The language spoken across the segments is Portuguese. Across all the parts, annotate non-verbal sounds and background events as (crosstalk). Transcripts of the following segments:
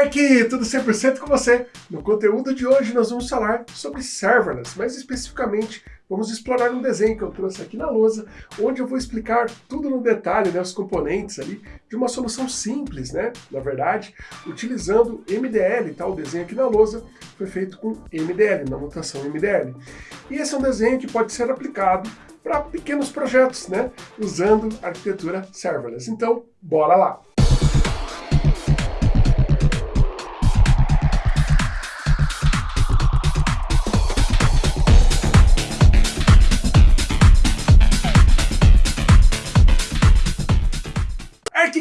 Ark, tudo 100% com você. No conteúdo de hoje nós vamos falar sobre serverless, mais especificamente vamos explorar um desenho que eu trouxe aqui na lousa, onde eu vou explicar tudo no detalhe, né, os componentes ali, de uma solução simples, né, na verdade, utilizando MDL, tá? o desenho aqui na lousa foi feito com MDL, na notação MDL. E esse é um desenho que pode ser aplicado para pequenos projetos, né, usando arquitetura serverless. Então, bora lá!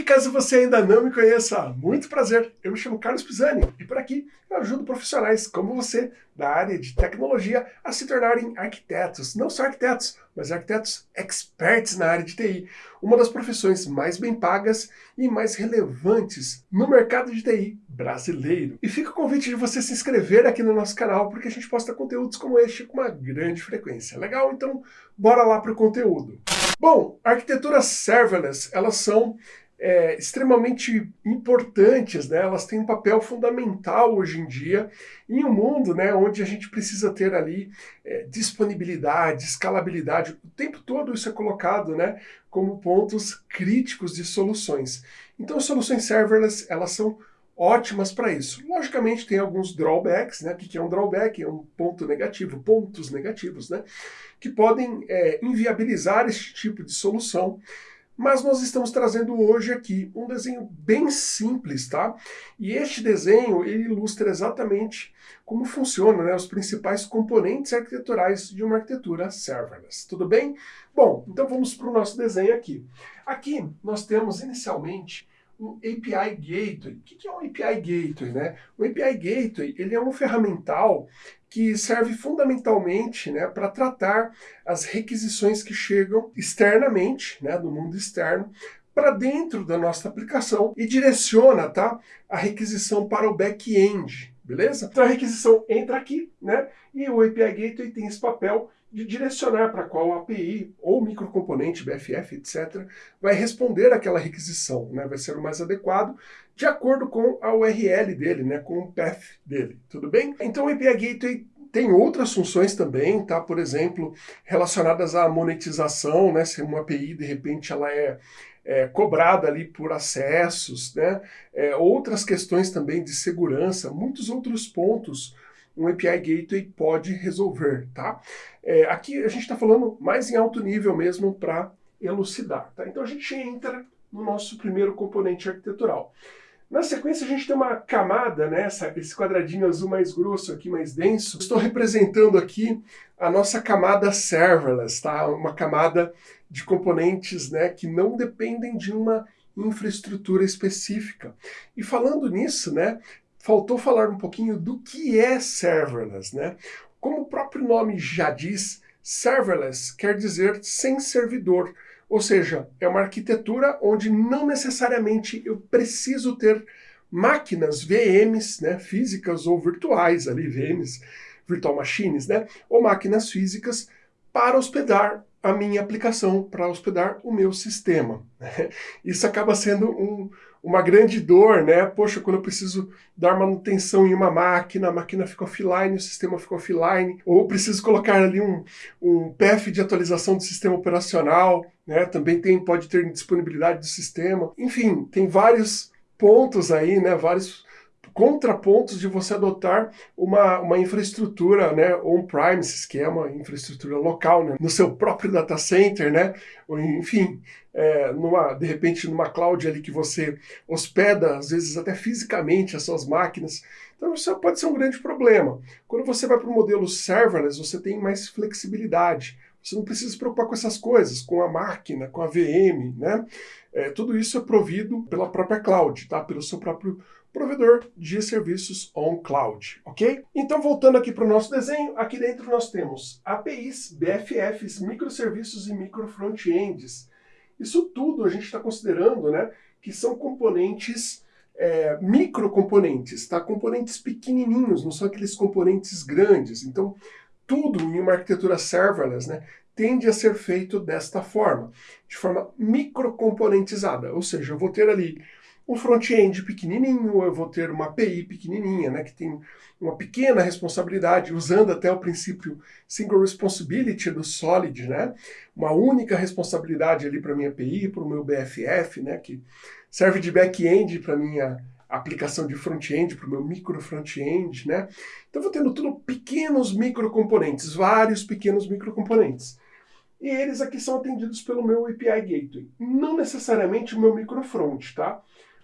Caso você ainda não me conheça, muito prazer, eu me chamo Carlos Pisani e por aqui eu ajudo profissionais como você da área de tecnologia a se tornarem arquitetos, não só arquitetos, mas arquitetos experts na área de TI, uma das profissões mais bem pagas e mais relevantes no mercado de TI brasileiro. E fica o convite de você se inscrever aqui no nosso canal, porque a gente posta conteúdos como este com uma grande frequência. Legal? Então, bora lá para o conteúdo. Bom, arquiteturas serverless, elas são é, extremamente importantes, né? elas têm um papel fundamental hoje em dia em um mundo né, onde a gente precisa ter ali é, disponibilidade, escalabilidade, o tempo todo isso é colocado né, como pontos críticos de soluções. Então soluções serverless elas são ótimas para isso. Logicamente tem alguns drawbacks, né? O que é um drawback? É um ponto negativo, pontos negativos, né? Que podem é, inviabilizar esse tipo de solução mas nós estamos trazendo hoje aqui um desenho bem simples, tá? E este desenho ele ilustra exatamente como funcionam né, os principais componentes arquiteturais de uma arquitetura serverless. Tudo bem? Bom, então vamos para o nosso desenho aqui. Aqui nós temos inicialmente um API Gateway. O que é um API Gateway? Né? O API Gateway ele é um ferramental que serve fundamentalmente né, para tratar as requisições que chegam externamente, né, do mundo externo, para dentro da nossa aplicação e direciona tá, a requisição para o back-end, beleza? Então a requisição entra aqui, né, e o API Gateway tem esse papel de direcionar para qual API ou microcomponente, BFF, etc., vai responder aquela requisição, né? vai ser o mais adequado, de acordo com a URL dele, né? com o path dele, tudo bem? Então o API Gateway tem outras funções também, tá? Por exemplo, relacionadas à monetização, né? Se uma API, de repente, ela é, é cobrada ali por acessos, né? É, outras questões também de segurança, muitos outros pontos um API Gateway pode resolver, tá? É, aqui a gente está falando mais em alto nível mesmo para elucidar, tá? Então a gente entra no nosso primeiro componente arquitetural. Na sequência, a gente tem uma camada, né, essa, esse quadradinho azul mais grosso aqui, mais denso. Estou representando aqui a nossa camada serverless, tá? Uma camada de componentes né, que não dependem de uma infraestrutura específica. E falando nisso, né, faltou falar um pouquinho do que é serverless, né? Como o próprio nome já diz, serverless quer dizer sem servidor, ou seja, é uma arquitetura onde não necessariamente eu preciso ter máquinas VMs, né, físicas ou virtuais ali, VMs, virtual machines, né, ou máquinas físicas para hospedar a minha aplicação, para hospedar o meu sistema. (laughs) Isso acaba sendo um, uma grande dor, né? Poxa, quando eu preciso dar manutenção em uma máquina, a máquina fica offline, o sistema fica offline, ou preciso colocar ali um, um path de atualização do sistema operacional, né? Também tem, pode ter disponibilidade do sistema. Enfim, tem vários pontos aí, né? Vários contrapontos de você adotar uma, uma infraestrutura né, on-premises, que é uma infraestrutura local, né, no seu próprio data center, né, ou, enfim, é, numa, de repente numa cloud ali que você hospeda, às vezes até fisicamente, as suas máquinas. Então isso pode ser um grande problema. Quando você vai para o modelo serverless, você tem mais flexibilidade. Você não precisa se preocupar com essas coisas, com a máquina, com a VM, né? É, tudo isso é provido pela própria cloud, tá? Pelo seu próprio provedor de serviços on cloud, ok? Então, voltando aqui para o nosso desenho, aqui dentro nós temos APIs, BFFs, microserviços e micro frontends. Isso tudo a gente está considerando, né, que são componentes é, microcomponentes, tá? Componentes pequenininhos, não são aqueles componentes grandes. Então, tudo em uma arquitetura serverless, né, tende a ser feito desta forma, de forma microcomponentizada. Ou seja, eu vou ter ali um front-end pequenininho, eu vou ter uma API pequenininha, né, que tem uma pequena responsabilidade, usando até o princípio Single Responsibility do Solid, né, uma única responsabilidade ali para minha API, para o meu BFF, né, que serve de back-end para minha aplicação de front-end, para o meu micro front-end, né? Então vou tendo tudo pequenos microcomponentes, vários pequenos microcomponentes. E eles aqui são atendidos pelo meu API Gateway. Não necessariamente o meu microfront, tá?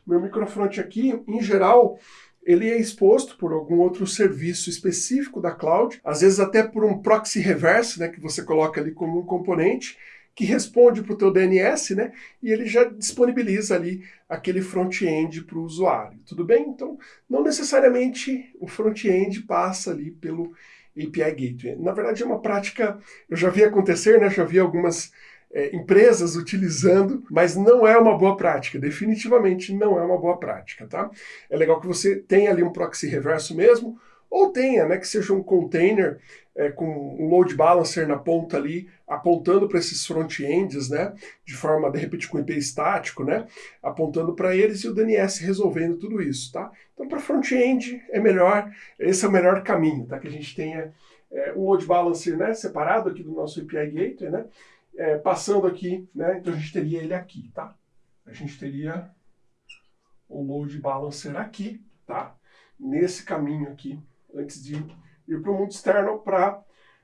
Meu microfront aqui, em geral, ele é exposto por algum outro serviço específico da cloud, às vezes até por um proxy reverse, né, que você coloca ali como um componente, que responde para o teu DNS, né, e ele já disponibiliza ali aquele front-end para o usuário. Tudo bem? Então, não necessariamente o front-end passa ali pelo API Gateway. Na verdade, é uma prática, eu já vi acontecer, né, já vi algumas é, empresas utilizando, mas não é uma boa prática, definitivamente não é uma boa prática, tá? É legal que você tenha ali um proxy reverso mesmo, ou tenha, né, que seja um container é, com um load balancer na ponta ali, apontando para esses front-ends, né, de forma, de repente, com IP estático, né, apontando para eles e o DNS resolvendo tudo isso, tá? Então, para front-end é melhor, esse é o melhor caminho, tá? Que a gente tenha é, um load balancer, né, separado aqui do nosso API Gateway, né, é, passando aqui, né, então a gente teria ele aqui, tá? A gente teria o load balancer aqui, tá? Nesse caminho aqui, antes de ir para o mundo externo para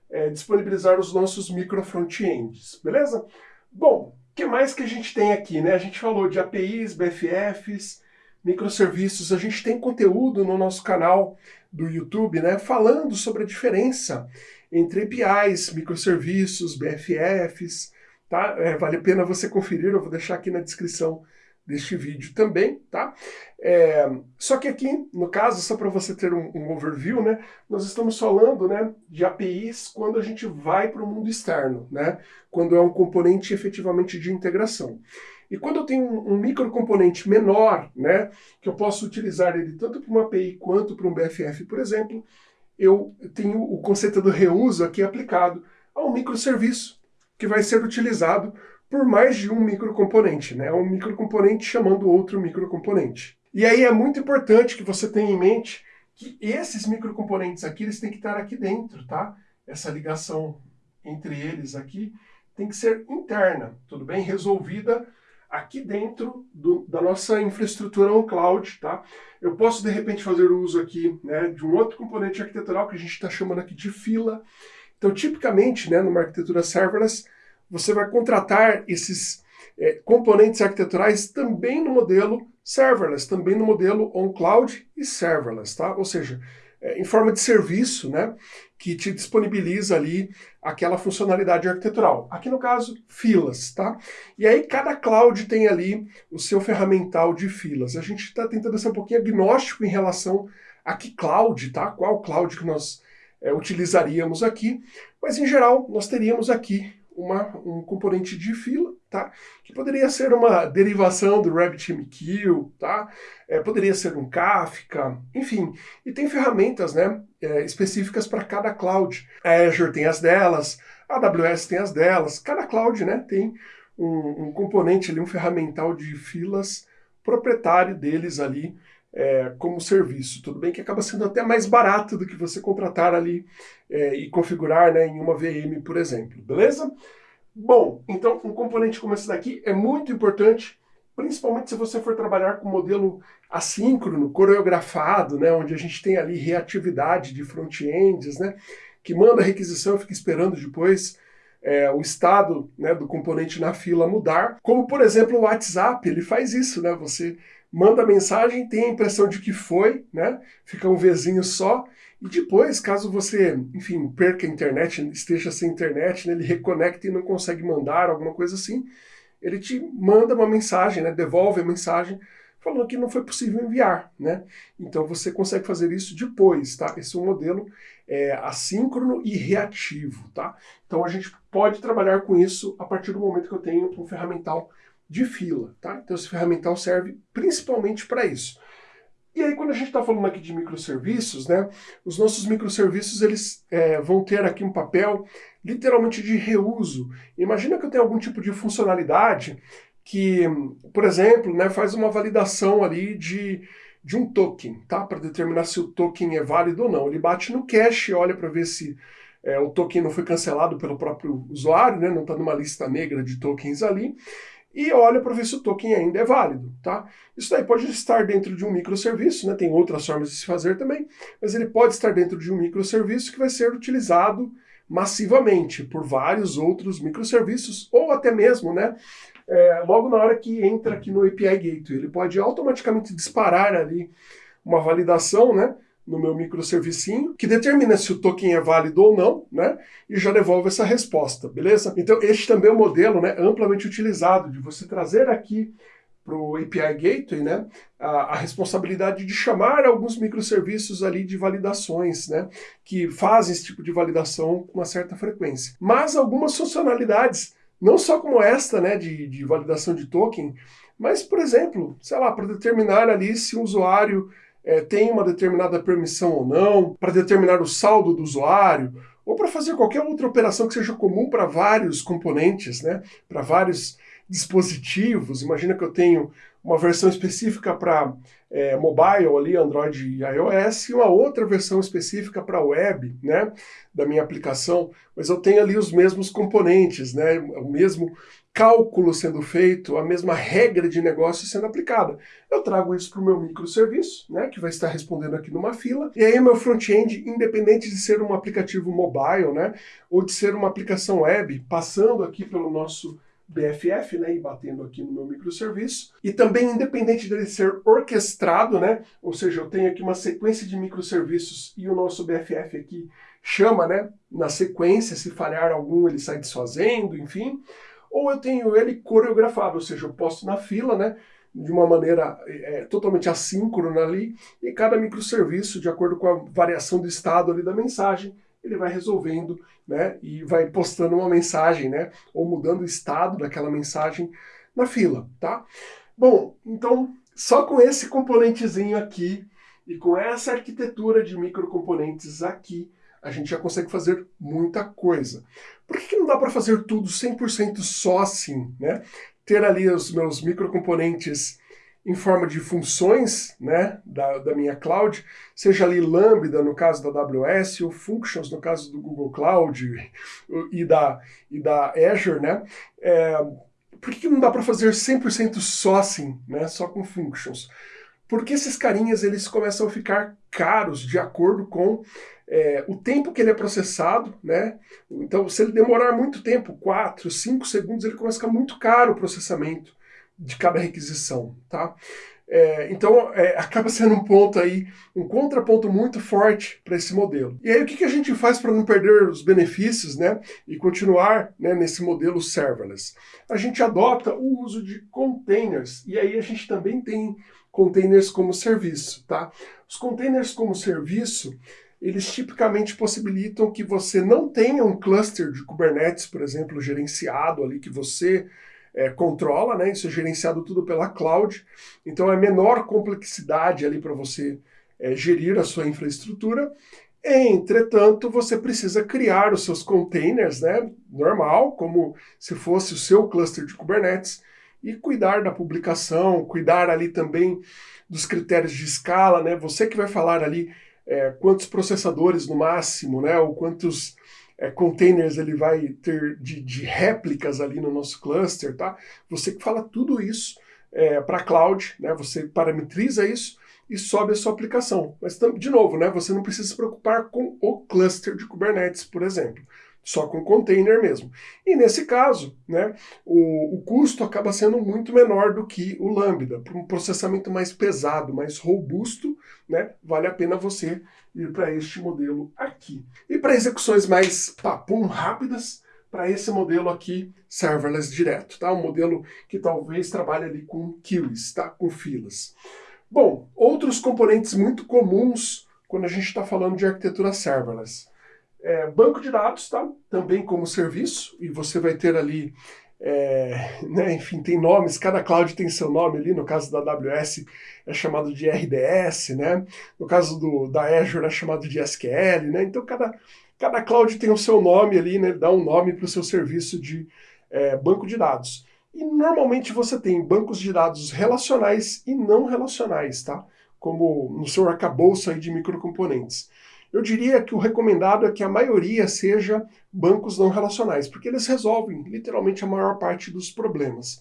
é, disponibilizar os nossos micro front-ends, beleza? Bom, o que mais que a gente tem aqui, né? A gente falou de APIs, BFFs, microserviços, a gente tem conteúdo no nosso canal do YouTube, né, falando sobre a diferença entre APIs, microserviços, BFFs, tá? É, vale a pena você conferir, eu vou deixar aqui na descrição deste vídeo também, tá? É, só que aqui, no caso, só para você ter um, um, overview, né, nós estamos falando né, de APIs quando a gente vai para o mundo externo, né, quando é um componente efetivamente de integração. E quando eu tenho um, um microcomponente menor, né, que eu posso utilizar ele tanto para uma API quanto para um BFF, por exemplo, eu tenho o conceito do reuso aqui aplicado a um microserviço que vai ser utilizado por mais de um microcomponente, né? Um microcomponente chamando outro microcomponente. E aí é muito importante que você tenha em mente que esses microcomponentes aqui, eles têm que estar aqui dentro, tá? Essa ligação entre eles aqui tem que ser interna, tudo bem? Resolvida aqui dentro do, da nossa infraestrutura on cloud, tá? Eu posso, de repente, fazer uso aqui né, de um outro componente arquitetural que a gente está chamando aqui de fila. Então, tipicamente, né, numa arquitetura serverless, você vai contratar esses é, componentes arquiteturais também no modelo serverless, também no modelo on-cloud e serverless, tá? Ou seja, em forma de serviço, né, que te disponibiliza ali aquela funcionalidade arquitetural. Aqui no caso, filas, tá? E aí cada cloud tem ali o seu ferramental de filas. A gente está tentando ser um pouquinho agnóstico em relação a que cloud, tá? Qual cloud que nós é, utilizaríamos aqui, mas em geral nós teríamos aqui uma, um componente de fila, tá? Que poderia ser uma derivação do RabbitMQ, tá? É, poderia ser um Kafka, enfim. E tem ferramentas, né, é, específicas para cada cloud. A Azure tem as delas, a AWS tem as delas. Cada cloud, né, tem um, um componente ali, um ferramental de filas proprietário deles ali, é, como serviço. Tudo bem que acaba sendo até mais barato do que você contratar ali é, e configurar né, em uma VM, por exemplo. Beleza? Bom, então um componente como esse daqui é muito importante, principalmente se você for trabalhar com modelo assíncrono, coreografado, né, onde a gente tem ali reatividade de front-ends, né, que manda requisição e fica esperando depois é, o estado né, do componente na fila mudar. Como, por exemplo, o WhatsApp, ele faz isso, né? Você manda mensagem, tem a impressão de que foi, né? Fica um Vzinho só. E depois, caso você, enfim, perca a internet, esteja sem internet, né, ele reconecta e não consegue mandar, alguma coisa assim, ele te manda uma mensagem, né? Devolve a mensagem falando que não foi possível enviar, né? Então você consegue fazer isso depois, tá? Esse é um modelo é, assíncrono e reativo, tá? Então a gente pode trabalhar com isso a partir do momento que eu tenho um ferramental de fila, tá? Então esse ferramental serve principalmente para isso. E aí quando a gente está falando aqui de microserviços, né, os nossos microserviços eles é, vão ter aqui um papel literalmente de reuso. Imagina que eu tenho algum tipo de funcionalidade que, por exemplo, né, faz uma validação ali de, de um token, tá? Para determinar se o token é válido ou não. Ele bate no cache, olha para ver se é, o token não foi cancelado pelo próprio usuário, né? Não está numa lista negra de tokens ali e olha para ver se o token ainda é válido, tá? Isso daí pode estar dentro de um microserviço, né? Tem outras formas de se fazer também, mas ele pode estar dentro de um microserviço que vai ser utilizado massivamente por vários outros microserviços, ou até mesmo, né? É, logo na hora que entra aqui no API Gateway, ele pode automaticamente disparar ali uma validação, né? No meu microservicinho, que determina se o token é válido ou não, né? E já devolve essa resposta, beleza? Então, este também é um modelo né, amplamente utilizado de você trazer aqui para o API Gateway, né, a, a, responsabilidade de chamar alguns microserviços ali de validações, né, que fazem esse tipo de validação com uma certa frequência. Mas algumas funcionalidades, não só como esta, né, de, de validação de token, mas, por exemplo, sei lá, para determinar ali se o usuário é, tem uma determinada permissão ou não, para determinar o saldo do usuário, ou para fazer qualquer outra operação que seja comum para vários componentes, né? para vários dispositivos. Imagina que eu tenho uma versão específica para é, mobile ali, Android e iOS, e uma outra versão específica para web, né, da minha aplicação, mas eu tenho ali os mesmos componentes, né, o mesmo cálculo sendo feito, a mesma regra de negócio sendo aplicada. Eu trago isso para o meu microserviço, né, que vai estar respondendo aqui numa fila, e aí meu front-end, independente de ser um aplicativo mobile, né, ou de ser uma aplicação web, passando aqui pelo nosso BFF, né, e batendo aqui no meu microserviço. E também, independente dele ser orquestrado, né, ou seja, eu tenho aqui uma sequência de microserviços e o nosso BFF aqui chama, né, na sequência, se falhar algum ele sai desfazendo, enfim ou eu tenho ele coreografado, ou seja, eu posto na fila, né, de uma maneira é, totalmente assíncrona ali, e cada microserviço, de acordo com a variação do estado ali da mensagem, ele vai resolvendo, né, e vai postando uma mensagem, né, ou mudando o estado daquela mensagem na fila, tá? Bom, então, só com esse componentezinho aqui e com essa arquitetura de microcomponentes aqui, a gente já consegue fazer muita coisa. Por que, que não dá para fazer tudo 100% só assim, né? Ter ali os meus microcomponentes em forma de funções né, da, da minha cloud, seja ali Lambda no caso da AWS, ou Functions no caso do Google Cloud e da, e da Azure, né? É, por que, não dá para fazer 100% só assim, né, só com Functions? Porque esses carinhas eles começam a ficar caros de acordo com é, o tempo que ele é processado, né? Então, se ele demorar muito tempo, 4, 5 segundos, ele começa a ficar muito caro o processamento de cada requisição, tá? É, então, é, (laughs) acaba sendo um ponto aí, um contraponto muito forte para esse modelo. E aí, o que, que a gente faz para não perder os benefícios, né? E continuar né, nesse modelo serverless? A gente adota o uso de containers, e aí a gente também tem containers como serviço, tá? Os containers como serviço, eles tipicamente possibilitam que você não tenha um cluster de Kubernetes, por exemplo, gerenciado ali, que você é, controla, né? Isso é gerenciado tudo pela cloud. Então é menor complexidade ali para você é, gerir a sua infraestrutura. Entretanto, você precisa criar os seus containers, né? Normal, como se fosse o seu cluster de Kubernetes, e cuidar da publicação, cuidar ali também dos critérios de escala, né? Você que vai falar ali é, quantos processadores no máximo, né, ou quantos é, containers ele vai ter de, de, réplicas ali no nosso cluster, tá? Você que fala tudo isso é, para a cloud, né, você parametriza isso e sobe a sua aplicação. Mas, de novo, né, você não precisa se preocupar com o cluster de Kubernetes, por exemplo só com container mesmo. E nesse caso, né, o, o custo acaba sendo muito menor do que o Lambda. Para um processamento mais pesado, mais robusto, né, vale a pena você ir para este modelo aqui. E para execuções mais papum rápidas, para esse modelo aqui, serverless direto, tá? Um modelo que talvez trabalhe ali com queues, tá? Com filas. Bom, outros componentes muito comuns quando a gente está falando de arquitetura serverless. É, banco de dados, tá? Também como serviço, e você vai ter ali, é, né, enfim, tem nomes, cada cloud tem seu nome ali, no caso da AWS é chamado de RDS, né? No caso do, da Azure é chamado de SQL, né? Então cada, cada cloud tem o seu nome ali, né? Dá um nome para o seu serviço de é, banco de dados. E normalmente você tem bancos de dados relacionais e não relacionais, tá? Como no seu arcabouço aí de microcomponentes. Eu diria que o recomendado é que a maioria seja bancos não relacionais, porque eles resolvem literalmente a maior parte dos problemas.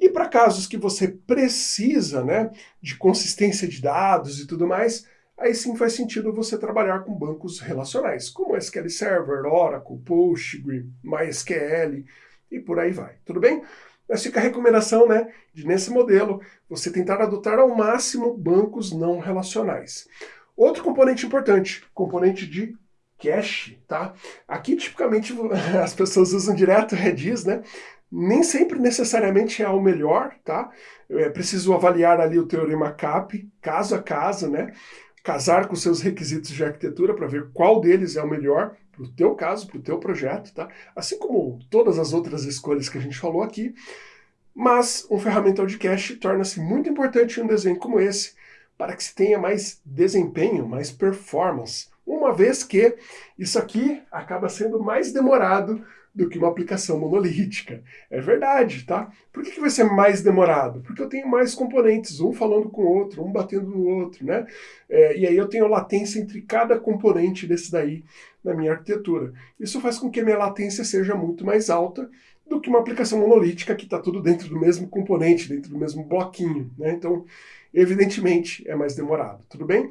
E para casos que você precisa né, de consistência de dados e tudo mais, aí sim faz sentido você trabalhar com bancos relacionais, como SQL Server, Oracle, Postgre, MySQL e por aí vai. Tudo bem? Mas fica a recomendação, né, de nesse modelo você tentar adotar ao máximo bancos não relacionais. Outro componente importante, componente de cache, tá? Aqui tipicamente (laughs) as pessoas usam direto Redis, né? Nem sempre necessariamente é o melhor, tá? É preciso avaliar ali o teorema CAP, caso a caso, né? Casar com seus requisitos de arquitetura para ver qual deles é o melhor para o teu caso, para o teu projeto, tá? Assim como todas as outras escolhas que a gente falou aqui. Mas um ferramental de cache torna-se muito importante em um desenho como esse, para que se tenha mais desempenho, mais performance, uma vez que isso aqui acaba sendo mais demorado do que uma aplicação monolítica. É verdade, tá? Por que, vai ser mais demorado? Porque eu tenho mais componentes, um falando com o outro, um batendo no outro, né? É, e aí eu tenho latência entre cada componente desse daí na minha arquitetura. Isso faz com que a minha latência seja muito mais alta do que uma aplicação monolítica que está tudo dentro do mesmo componente, dentro do mesmo bloquinho, né? Então, evidentemente, é mais demorado, tudo bem?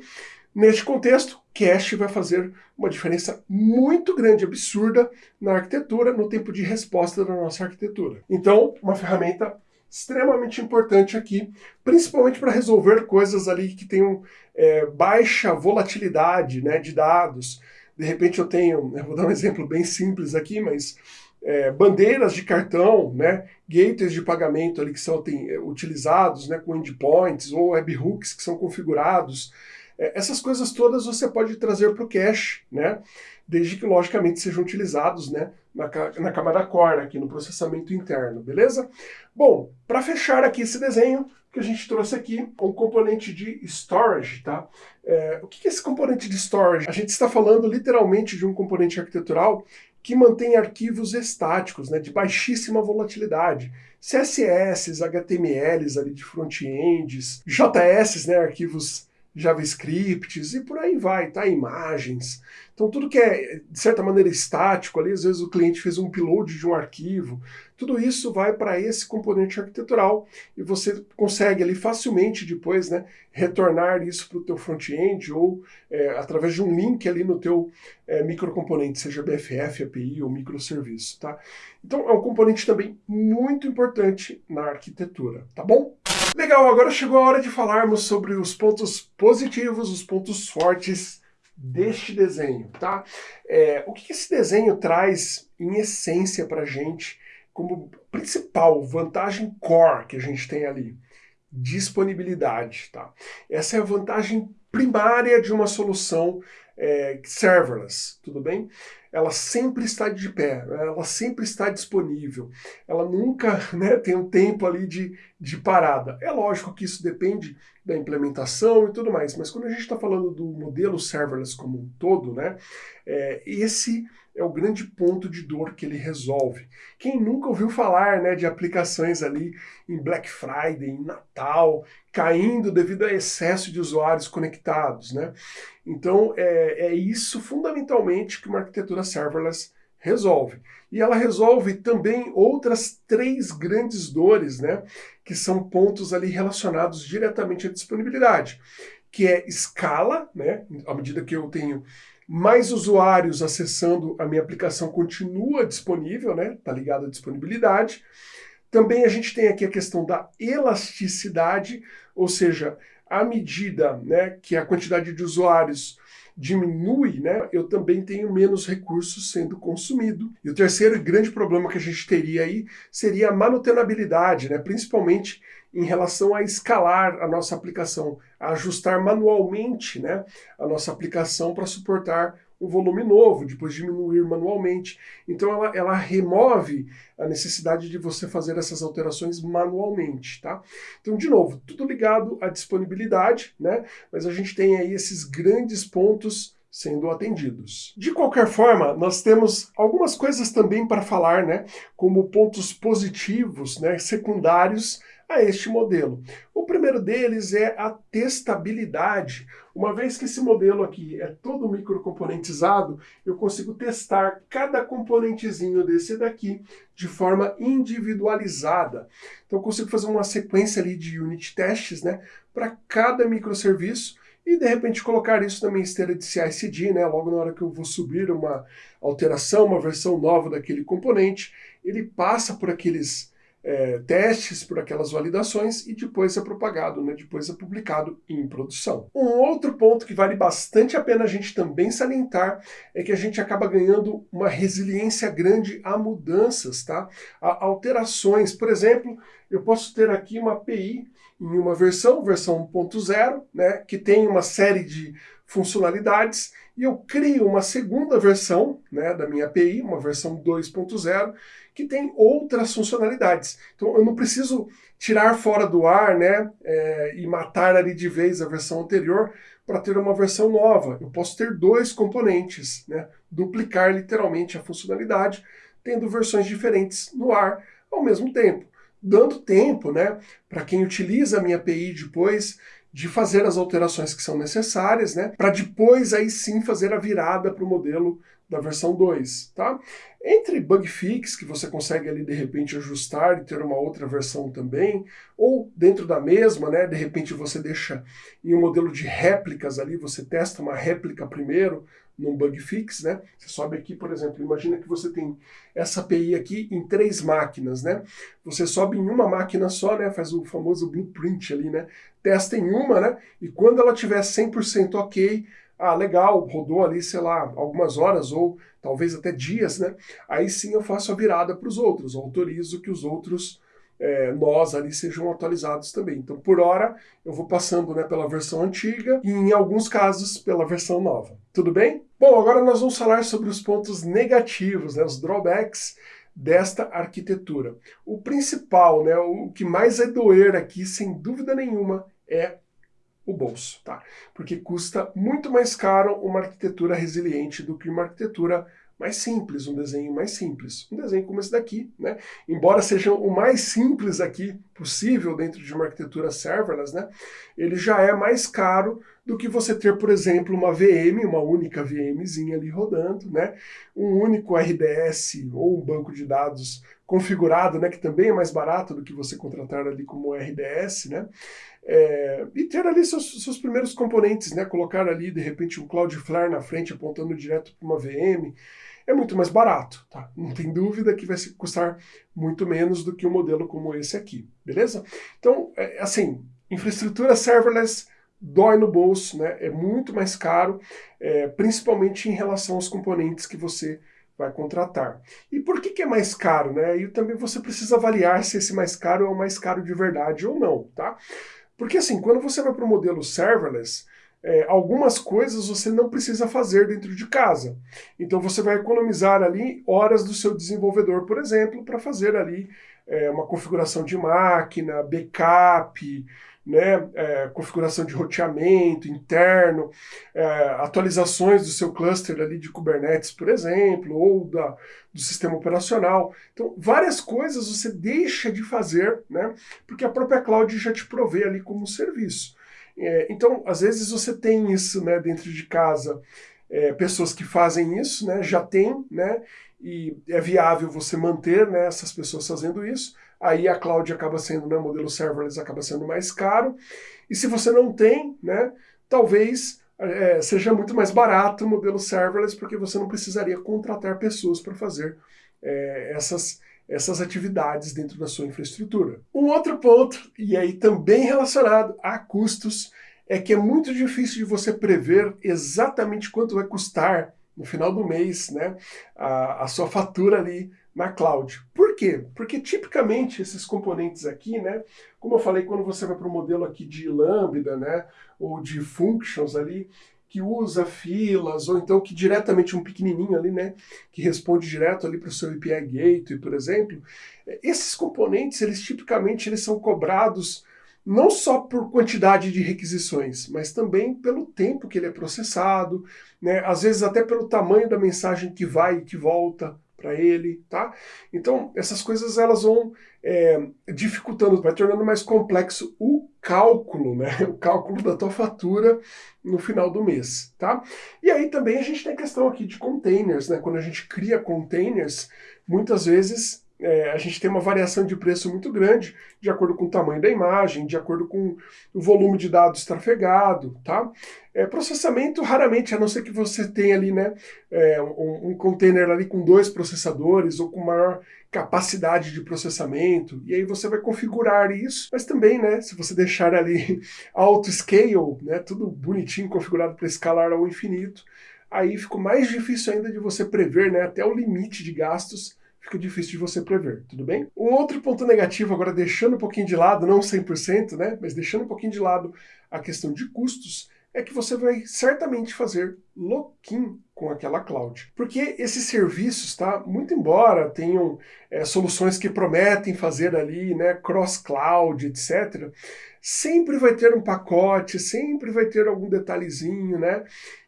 Neste contexto, cache vai fazer uma diferença muito grande, absurda, na arquitetura, no tempo de resposta da nossa arquitetura. Então, uma ferramenta extremamente importante aqui, principalmente para resolver coisas ali que tenham é, baixa volatilidade né, de dados. De repente eu tenho, eu vou dar um exemplo bem simples aqui, mas é, bandeiras de cartão, né, gateways de pagamento ali que são tem, é, utilizados né, com endpoints ou webhooks que são configurados. É, essas coisas todas você pode trazer para o cache, né, desde que logicamente sejam utilizados né, na, na camada core, aqui no processamento interno, beleza? Bom, para fechar aqui esse desenho, que a gente trouxe aqui um componente de storage, tá? É, o que é esse componente de storage? A gente está falando literalmente de um componente arquitetural que mantém arquivos estáticos, né, de baixíssima volatilidade. CSS, HTMLs ali de front-ends, JS, né, arquivos JavaScripts e por aí vai, tá? Imagens. Então tudo que é, de certa maneira, estático ali, às vezes o cliente fez um upload de um arquivo, tudo isso vai para esse componente arquitetural e você consegue ali facilmente depois, né, retornar isso para o teu front-end ou é, através de um link ali no teu é, microcomponente, seja BFF, API ou microserviço, tá? Então é um componente também muito importante na arquitetura, tá bom? Legal, agora chegou a hora de falarmos sobre os pontos positivos, os pontos fortes deste desenho, tá? É, o que esse desenho traz em essência para a gente como principal vantagem core que a gente tem ali? Disponibilidade, tá? Essa é a vantagem primária de uma solução é, serverless, tudo bem? Ela sempre está de pé, ela sempre está disponível, ela nunca (laughs) né, tem um tempo ali de, de parada. É lógico que isso depende da implementação e tudo mais, mas quando a gente está falando do modelo serverless como um todo, né, é, esse é o grande ponto de dor que ele resolve. Quem nunca ouviu falar né, de aplicações ali em Black Friday, em Natal, caindo devido a excesso de usuários conectados, né? Então é, é isso fundamentalmente que uma arquitetura serverless resolve. E ela resolve também outras três grandes dores, né? Que são pontos ali relacionados diretamente à disponibilidade, que é escala, né? À medida que eu tenho mais usuários acessando a minha aplicação continua disponível, né? Tá ligado à disponibilidade. Também a gente tem aqui a questão da elasticidade, ou seja, à medida né, que a quantidade de usuários diminui, né, eu também tenho menos recursos sendo consumido. E o terceiro grande problema que a gente teria aí seria a manutenabilidade, né, principalmente em relação a escalar a nossa aplicação, a ajustar manualmente né, a nossa aplicação para suportar um volume novo, depois diminuir manualmente. Então ela, ela remove a necessidade de você fazer essas alterações manualmente, tá? Então, de novo, tudo ligado à disponibilidade, né? Mas a gente tem aí esses grandes pontos sendo atendidos. De qualquer forma, nós temos algumas coisas também para falar, né, como pontos positivos, né, secundários a este modelo. O primeiro deles é a testabilidade. Uma vez que esse modelo aqui é todo microcomponentizado, eu consigo testar cada componentezinho desse daqui de forma individualizada. Então eu consigo fazer uma sequência ali de unit tests né, para cada microserviço e de repente colocar isso na minha esteira de CI/CD, né, logo na hora que eu vou subir uma alteração, uma versão nova daquele componente, ele passa por aqueles é, testes por aquelas validações e depois é propagado, né? depois é publicado em produção. Um outro ponto que vale bastante a pena a gente também salientar é que a gente acaba ganhando uma resiliência grande a mudanças, tá? a alterações. Por exemplo, eu posso ter aqui uma API em uma versão, versão 1.0, né, que tem uma série de funcionalidades, e eu crio uma segunda versão né, da minha API, uma versão 2.0, que tem outras funcionalidades. Então eu não preciso tirar fora do ar né, é, e matar ali de vez a versão anterior para ter uma versão nova. Eu posso ter dois componentes, né, duplicar literalmente a funcionalidade, tendo versões diferentes no ar ao mesmo tempo. Dando tempo né, para quem utiliza a minha API depois de fazer as alterações que são necessárias, né, para depois aí sim fazer a virada para o modelo da versão 2, tá? Entre bug fix, que você consegue ali de repente ajustar e ter uma outra versão também, ou dentro da mesma, né, de repente você deixa em um modelo de réplicas ali, você testa uma réplica primeiro num bug fix, né? Você sobe aqui, por exemplo, imagina que você tem essa API aqui em três máquinas, né? Você sobe em uma máquina só, né, faz o famoso blueprint ali, né? Testa em uma, né? E quando ela tiver 100% ok, ah, legal, rodou ali, sei lá, algumas horas ou talvez até dias, né? Aí sim eu faço a virada para os outros, autorizo que os outros é, nós ali sejam atualizados também. Então, por hora, eu vou passando né, pela versão antiga e, em alguns casos, pela versão nova. Tudo bem? Bom, agora nós vamos falar sobre os pontos negativos, né, os drawbacks desta arquitetura. O principal, né, o que mais é doer aqui, sem dúvida nenhuma, é o bolso, tá? Porque custa muito mais caro uma arquitetura resiliente do que uma arquitetura mais simples, um desenho mais simples. Um desenho como esse daqui, né? Embora seja o mais simples aqui possível dentro de uma arquitetura serverless, né? Ele já é mais caro do que você ter, por exemplo, uma VM, uma única VMzinha ali rodando, né? Um único RDS ou um banco de dados configurado, né? Que também é mais barato do que você contratar ali como RDS, né? É, e ter ali seus, seus primeiros componentes, né? Colocar ali, de repente, um Cloudflare na frente apontando direto para uma VM, é muito mais barato, tá? Não tem dúvida que vai custar muito menos do que um modelo como esse aqui, beleza? Então, é, assim, infraestrutura serverless dói no bolso, né? É muito mais caro, é, principalmente em relação aos componentes que você vai contratar. E por que, que é mais caro, né? E também você precisa avaliar se esse mais caro é o mais caro de verdade ou não, tá? Porque assim, quando você vai para o modelo serverless, é, algumas coisas você não precisa fazer dentro de casa. Então você vai economizar ali horas do seu desenvolvedor, por exemplo, para fazer ali é, uma configuração de máquina, backup, né, é, configuração de roteamento interno, é, atualizações do seu cluster ali de Kubernetes, por exemplo, ou da, do sistema operacional. Então, várias coisas você deixa de fazer, né, porque a própria cloud já te provê ali como serviço. É, então, às vezes você tem isso né, dentro de casa, é, pessoas que fazem isso, né, já tem, né, e é viável você manter né, essas pessoas fazendo isso, aí a cloud acaba sendo, né, modelo serverless acaba sendo mais caro, e se você não tem, né, talvez é, seja muito mais barato o modelo serverless, porque você não precisaria contratar pessoas para fazer é, essas essas atividades dentro da sua infraestrutura. Um outro ponto, e aí também relacionado a custos, é que é muito difícil de você prever exatamente quanto vai custar no final do mês né, a, a sua fatura ali na cloud. Por quê? Porque tipicamente esses componentes aqui, né, como eu falei, quando você vai para o modelo aqui de Lambda, né, ou de functions ali, que usa filas, ou então que diretamente um pequenininho ali, né, que responde direto ali para o seu API Gateway, por exemplo, esses componentes, eles tipicamente eles são cobrados não só por quantidade de requisições, mas também pelo tempo que ele é processado, né? às vezes até pelo tamanho da mensagem que vai e que volta para ele, tá? Então, essas coisas elas vão é, dificultando, vai tornando mais complexo o cálculo, né? (laughs) O cálculo da tua fatura no final do mês, tá? E aí também a gente tem a questão aqui de containers, né? Quando a gente cria containers, muitas vezes é, a gente tem uma variação de preço muito grande, de acordo com o tamanho da imagem, de acordo com o volume de dados trafegado, tá? É, processamento, raramente, a não ser que você tenha ali, né, é, um, um, container ali com dois processadores ou com maior capacidade de processamento, e aí você vai configurar isso, mas também, né, se você deixar ali (laughs) auto scale, né, tudo bonitinho configurado para escalar ao infinito, aí fica mais difícil ainda de você prever, né, até o limite de gastos fica difícil de você prever, tudo bem? Um outro ponto negativo, agora deixando um pouquinho de lado, não 100%, né, mas deixando um pouquinho de lado a questão de custos, é que você vai certamente fazer lock-in com aquela cloud. Porque esses serviços, tá, muito embora tenham é, soluções que prometem fazer ali, né, cross-cloud, etc., sempre vai ter um pacote, sempre vai ter algum detalhezinho, né,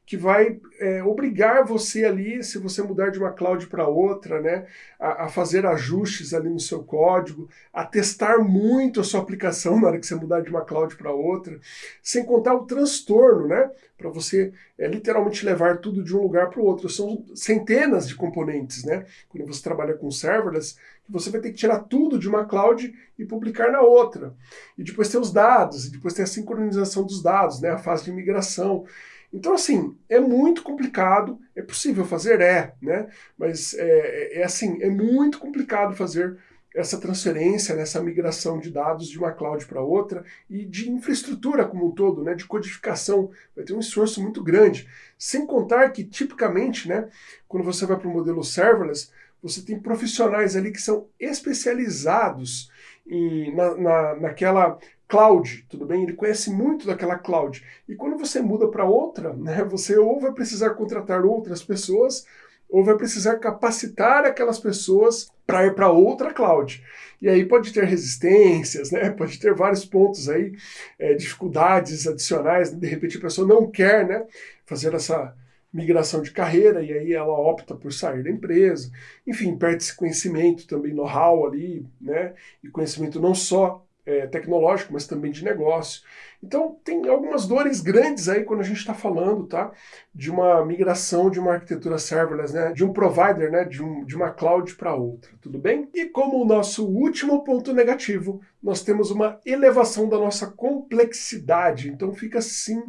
que vai é, obrigar você ali, se você mudar de uma cloud para outra, né, a, a, fazer ajustes ali no seu código, a testar muito a sua aplicação (laughs) na hora que você mudar de uma cloud para outra, sem contar o transtorno, né, para você é, literalmente levar tudo de um lugar para o outro. São centenas de componentes, né, quando você trabalha com serverless, que você vai ter que tirar tudo de uma cloud e publicar na outra. E depois tem os dados, e depois tem a sincronização dos dados, né, a fase de migração. Então, assim, é muito complicado, é possível fazer? É, né? Mas é, é, é assim, é muito complicado fazer essa transferência, essa migração de dados de uma cloud para outra e de infraestrutura como um todo, né, de codificação, vai ter um esforço muito grande. Sem contar que, tipicamente, né, quando você vai para o modelo serverless, você tem profissionais ali que são especializados em, na, na, naquela cloud, tudo bem? Ele conhece muito daquela cloud. E quando você muda para outra, (laughs) né, você ou vai precisar contratar outras pessoas, ou vai precisar capacitar aquelas pessoas para ir para outra cloud. E aí pode ter resistências, né? (laughs) pode ter vários pontos aí, é, dificuldades adicionais, de repente a pessoa não quer né, fazer essa migração de carreira e aí ela opta por sair da empresa. Enfim, perde esse conhecimento também, know-how ali, né? E conhecimento não só é, tecnológico, mas também de negócio. Então tem algumas dores grandes aí quando a gente está falando tá, de uma migração de uma arquitetura serverless, né, de um provider, né, de, um, de uma cloud para outra, tudo bem? E como o nosso último ponto negativo, nós temos uma elevação da nossa complexidade, então fica sim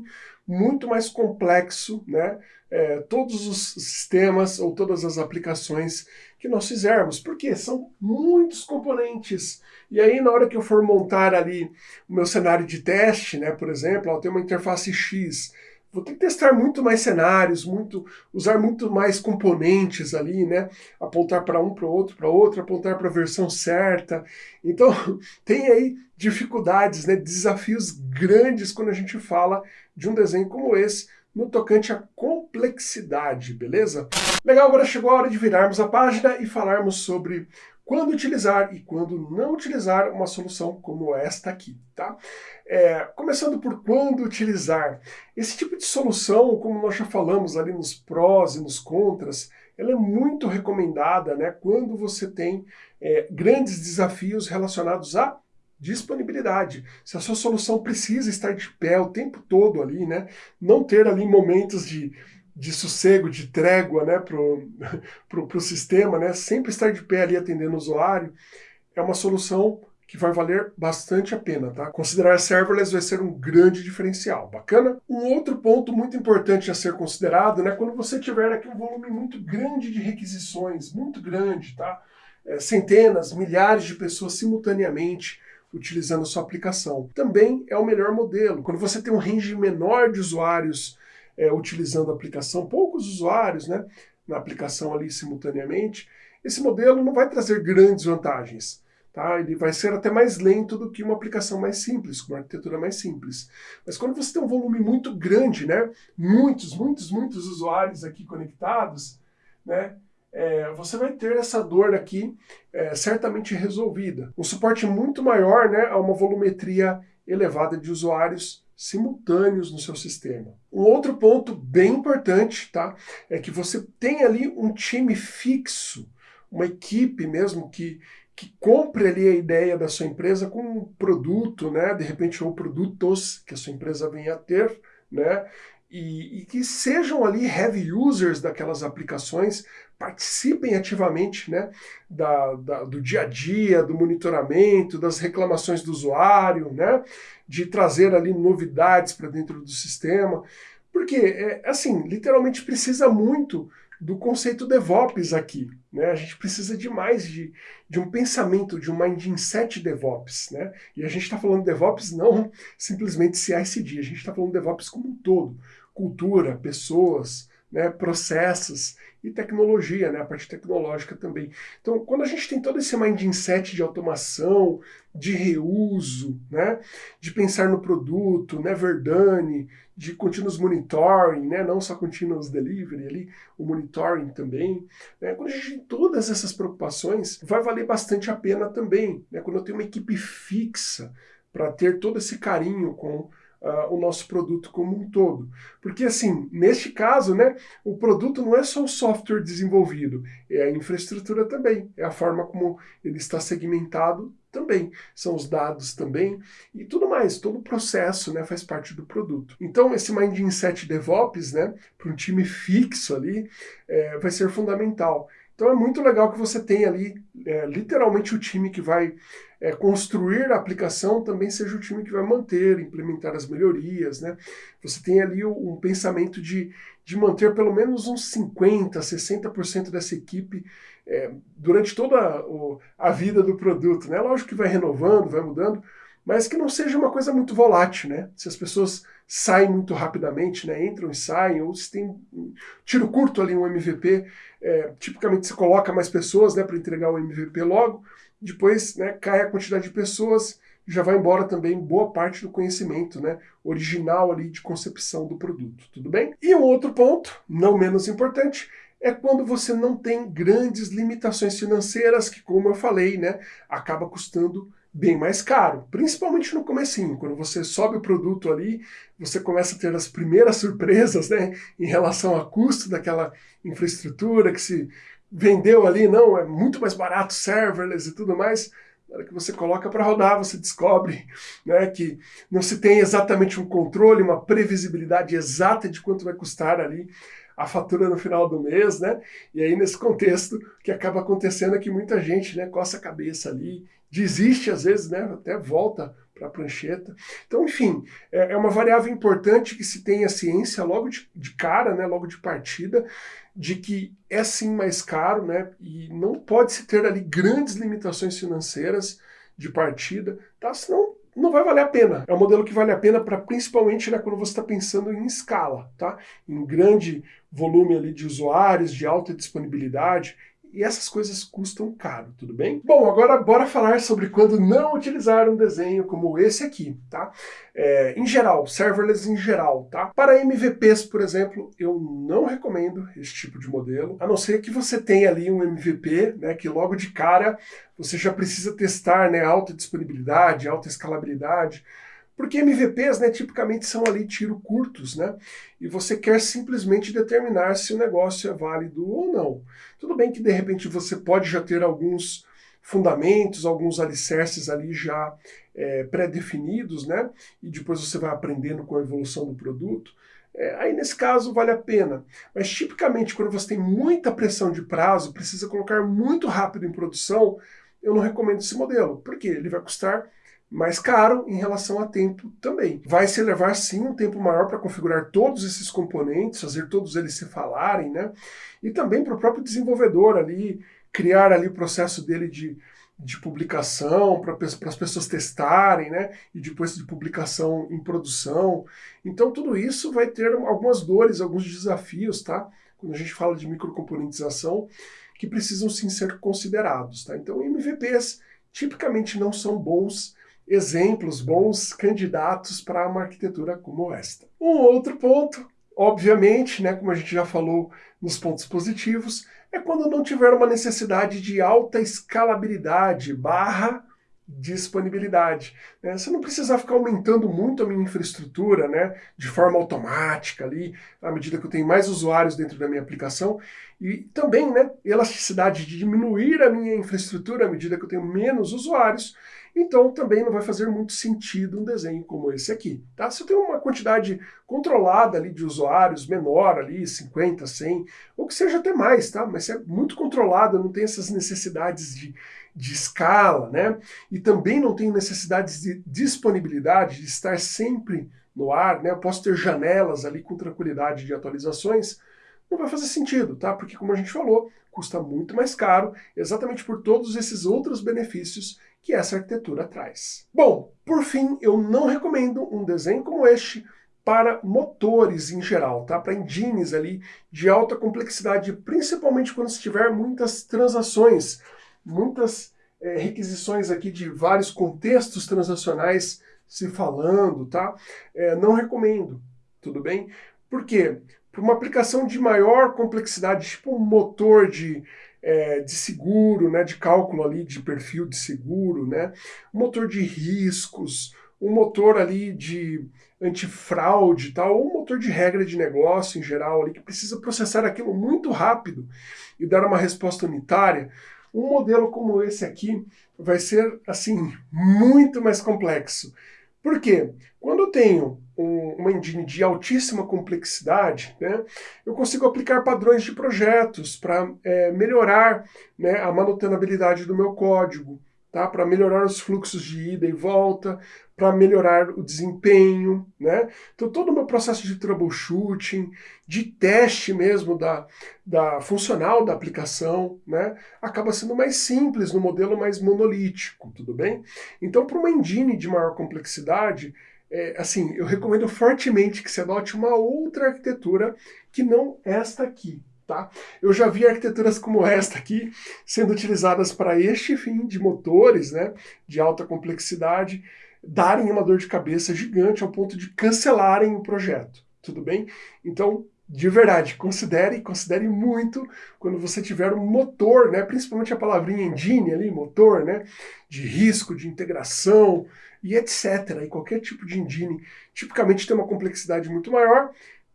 muito mais complexo, né, é, todos os sistemas ou todas as aplicações que nós fizermos, porque são muitos componentes. E aí, na hora que eu for montar ali o meu cenário de teste, né, por exemplo, eu tenho uma interface X, vou ter que testar muito mais cenários, muito, usar muito mais componentes ali, né? Apontar para um, para outro, para outro, apontar para a versão certa. Então, (laughs) tem aí dificuldades, né? desafios grandes quando a gente fala de um desenho como esse, no tocante à complexidade, beleza? Legal, agora chegou a hora de virarmos a página e falarmos sobre quando utilizar e quando não utilizar uma solução como esta aqui, tá? É, começando por quando utilizar. Esse tipo de solução, como nós já falamos ali nos prós e nos contras, ela é muito recomendada né, quando você tem é, grandes desafios relacionados a disponibilidade. Se a sua solução precisa estar de pé o tempo todo ali, né? Não ter ali momentos de, de sossego, de trégua né, para o (laughs) pro, pro sistema, né? Sempre estar de pé ali atendendo o usuário, é uma solução que vai valer bastante a pena, tá? Considerar serverless vai ser um grande diferencial, bacana? Um outro ponto muito importante a ser considerado, né, quando você tiver aqui um volume muito grande de requisições, muito grande, tá? É, centenas, milhares de pessoas simultaneamente utilizando a sua aplicação. Também é o melhor modelo. Quando você tem um range menor de usuários é, utilizando a aplicação, poucos usuários né, na aplicação ali simultaneamente, esse modelo não vai trazer grandes vantagens. Tá? Ele vai ser até mais lento do que uma aplicação mais simples, com uma arquitetura mais simples. Mas quando você tem um volume muito grande, né, muitos, muitos, muitos usuários aqui conectados, né, é, você vai ter essa dor aqui é, certamente resolvida. Um suporte muito maior né, a uma volumetria elevada de usuários simultâneos no seu sistema. Um outro ponto bem importante tá, é que você tem ali um time fixo, uma equipe mesmo que, que compre ali a ideia da sua empresa com um produto, né, de repente ou produtos que a sua empresa venha a ter, né, e, e, que sejam ali heavy users daquelas aplicações, participem ativamente né, da, da, do dia a dia, do monitoramento, das reclamações do usuário, né, de trazer ali novidades para dentro do sistema, porque, é, assim, literalmente precisa muito do conceito DevOps aqui. Né? A gente precisa de mais de, de um pensamento, de um mindset DevOps. Né? E a gente está falando DevOps não simplesmente CI/CD, a gente está falando DevOps como um todo cultura, pessoas, né, processos e tecnologia, né, a parte tecnológica também. Então, quando a gente tem todo esse mindset de automação, de reuso, né, de pensar no produto, né, verdane, de continuous monitoring, né, não só continuous delivery ali, o monitoring também. Né, quando a gente tem todas essas preocupações, vai valer bastante a pena também. Né, quando eu tenho uma equipe fixa para ter todo esse carinho com uh, o nosso produto como um todo. Porque, assim, neste caso, né, o produto não é só o software desenvolvido, é a infraestrutura também, é a forma como ele está segmentado também, são os dados também e tudo mais, todo o processo né, faz parte do produto. Então esse Mindset DevOps, né, para um time fixo ali, é, vai ser fundamental. Então é muito legal que você tenha ali é, literalmente o time que vai é, construir a aplicação também seja o time que vai manter, implementar as melhorias, né? Você tem ali um pensamento de, de manter pelo menos uns 50%, 60% dessa equipe é, durante toda a, a vida do produto, né? Lógico que vai renovando, vai mudando, mas que não seja uma coisa muito volátil, né? Se as pessoas saem muito rapidamente, né? Entram e saem, ou se tem um tiro curto ali, um MVP, é, tipicamente se coloca mais pessoas, né, para entregar o MVP logo, depois, né, cai a quantidade de pessoas, já vai embora também boa parte do conhecimento, né, original ali de concepção do produto, tudo bem? E um outro ponto, não menos importante, é quando você não tem grandes limitações financeiras, que como eu falei, né, acaba custando bem mais caro, principalmente no comecinho, quando você sobe o produto ali, você começa a ter as primeiras (laughs) surpresas, né, em relação ao custo daquela infraestrutura que se vendeu ali, não, é muito mais barato serverless e tudo mais, na hora que você coloca para rodar, você descobre né, que não se tem exatamente um controle, uma previsibilidade exata de quanto vai custar ali a fatura no final do mês, né? E aí, nesse contexto, o que acaba acontecendo é que muita gente né, coça a cabeça ali, desiste às vezes, né? Até volta para a prancheta. Então, enfim, é, é, uma variável importante que se tenha ciência logo de, de, cara, né? Logo de partida, de que é sim mais caro, né? E não pode se ter ali grandes limitações financeiras de partida, tá? Senão não vai valer a pena. É um modelo que vale a pena para principalmente né, quando você está pensando em escala, tá? Em grande volume ali de usuários, de alta disponibilidade e essas coisas custam caro, tudo bem? Bom, agora bora falar sobre quando não utilizar um desenho como esse aqui, tá? É, em geral, serverless em geral, tá? Para MVPs, por exemplo, eu não recomendo esse tipo de modelo, a não ser que você tenha ali um MVP, né, que logo de cara você já precisa testar, né, alta disponibilidade, alta escalabilidade, porque MVPs, né, tipicamente são ali tiro curtos, né? E você quer simplesmente determinar se o negócio é válido ou não. Tudo bem que de repente você pode já ter alguns fundamentos, alguns alicerces ali já é, pré-definidos, né? E depois você vai aprendendo com a evolução do produto. É, aí nesse caso vale a pena. Mas tipicamente quando você tem muita pressão de prazo, precisa colocar muito rápido em produção, eu não recomendo esse modelo. Por quê? Ele vai custar mais caro em relação a tempo também. Vai se levar sim um tempo maior para configurar todos esses componentes, fazer todos eles se falarem, né? E também para o próprio desenvolvedor ali, criar ali o processo dele de, de publicação, para as pessoas testarem, né? E depois de publicação em produção. Então tudo isso vai ter algumas dores, alguns desafios, tá? Quando a gente fala de microcomponentização, que precisam sim ser considerados, tá? Então MVPs tipicamente não são bons exemplos, bons candidatos para uma arquitetura como esta. Um outro ponto, obviamente, né, como a gente já falou nos pontos positivos, é quando não tiver uma necessidade de alta escalabilidade barra disponibilidade. Né? Você não precisa ficar aumentando muito a minha infraestrutura né, de forma automática ali, à medida que eu tenho mais usuários dentro da minha aplicação, e também né, elasticidade de diminuir a minha infraestrutura à medida que eu tenho menos usuários, então também não vai fazer muito sentido um desenho como esse aqui. Tá? Se eu tenho uma quantidade controlada ali de usuários, menor ali, 50, 100, ou que seja até mais, tá? mas se é muito controlado, não tem essas necessidades de, de escala, né? e também não tenho necessidades de disponibilidade, de estar sempre no ar, né? eu posso ter janelas ali com tranquilidade de atualizações, não vai fazer sentido, tá? Porque como a gente falou, custa muito mais caro, exatamente por todos esses outros benefícios que essa arquitetura traz. Bom, por fim, eu não recomendo um desenho como este para motores em geral, tá? Para engines ali de alta complexidade, principalmente quando se tiver muitas transações, muitas é, requisições aqui de vários contextos transacionais se falando, tá? É, não recomendo, tudo bem? Por quê? Para uma aplicação de maior complexidade, tipo um motor de, é, de seguro, né, de cálculo ali de perfil de seguro, né, um motor de riscos, um motor ali de antifraude tal, ou um motor de regra de negócio em geral ali, que precisa processar aquilo muito rápido e dar uma resposta unitária, um modelo como esse aqui vai ser, assim, muito mais complexo. Por quê? Quando eu tenho uma engine de altíssima complexidade, né, eu consigo aplicar padrões de projetos para é, melhorar né, a manutenabilidade do meu código, tá? para melhorar os fluxos de ida e volta, para melhorar o desempenho. Né? Então todo o meu processo de troubleshooting, de teste mesmo da, da funcional da aplicação, né, acaba sendo mais simples no modelo mais monolítico, tudo bem? Então para uma engine de maior complexidade, é, assim, eu recomendo fortemente que você adote uma outra arquitetura que não esta aqui, Tá? Eu já vi arquiteturas como esta aqui sendo utilizadas para este fim de motores né, de alta complexidade darem uma dor de cabeça gigante ao ponto de cancelarem o projeto. Tudo bem? Então, de verdade, considere, considere muito quando você tiver um motor, né, principalmente a palavrinha engine ali, motor, né, de risco, de integração e etc. E qualquer tipo de engine tipicamente tem uma complexidade muito maior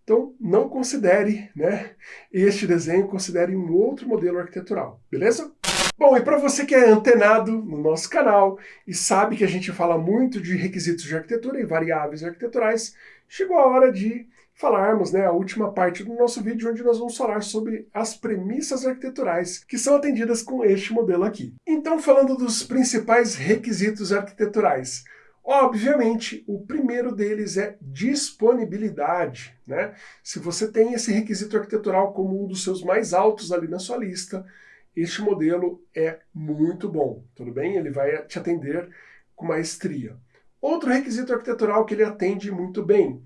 então, não considere né, este desenho, considere um outro modelo arquitetural, beleza? Bom, e para você que é antenado no nosso canal e sabe que a gente fala muito de requisitos de arquitetura e variáveis arquiteturais, chegou a hora de falarmos né, a última parte do nosso vídeo, onde nós vamos falar sobre as premissas arquiteturais que são atendidas com este modelo aqui. Então, falando dos principais requisitos arquiteturais, Obviamente, o primeiro deles é disponibilidade. Né? Se você tem esse requisito arquitetural como um dos seus mais altos ali na sua lista, este modelo é muito bom, tudo bem? Ele vai te atender com maestria. Outro requisito arquitetural que ele atende muito bem,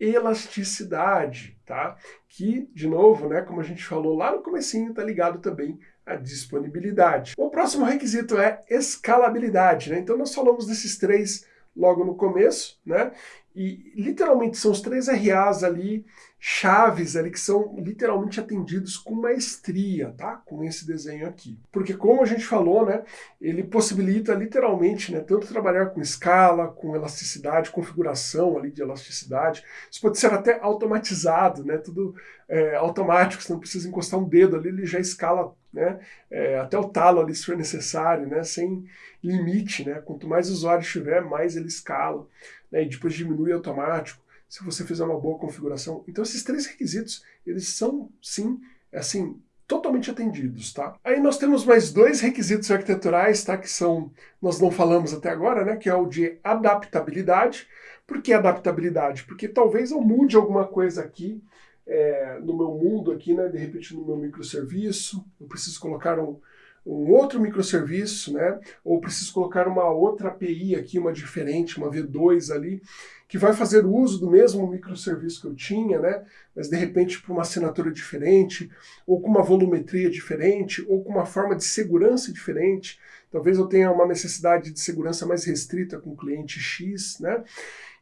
elasticidade, tá? Que, de novo, né, como a gente falou lá no comecinho, está ligado também à disponibilidade. O próximo requisito é escalabilidade, né? Então nós falamos desses três logo no começo, né? E literalmente são os três RAs ali, chaves ali, que são literalmente atendidos com maestria, tá? Com esse desenho aqui. Porque como a gente falou, né? Ele possibilita literalmente, né? Tanto trabalhar com escala, com elasticidade, configuração ali de elasticidade. Isso pode ser até automatizado, né? Tudo é, automático, você não precisa encostar um dedo ali, ele já escala, né? É, até o talo ali se for necessário, né? Sem limite, né? Quanto mais usuário tiver, mais ele escala né, e depois diminui automático, se você fizer uma boa configuração. Então esses três requisitos, eles são, sim, assim, totalmente atendidos, tá? Aí nós temos mais dois requisitos arquiteturais, tá? Que são, nós não falamos até agora, né? Que é o de adaptabilidade. Por que adaptabilidade? Porque talvez eu mude alguma coisa aqui é, no meu mundo aqui, né? De repente no meu microserviço, eu preciso colocar um, um outro microserviço, né? Ou preciso colocar uma outra API aqui, uma diferente, uma V2 ali, que vai fazer uso do mesmo microserviço que eu tinha, né? Mas de repente para uma assinatura diferente, ou com uma volumetria diferente, ou com uma forma de segurança diferente. Talvez eu tenha uma necessidade de segurança mais restrita com o cliente X, né?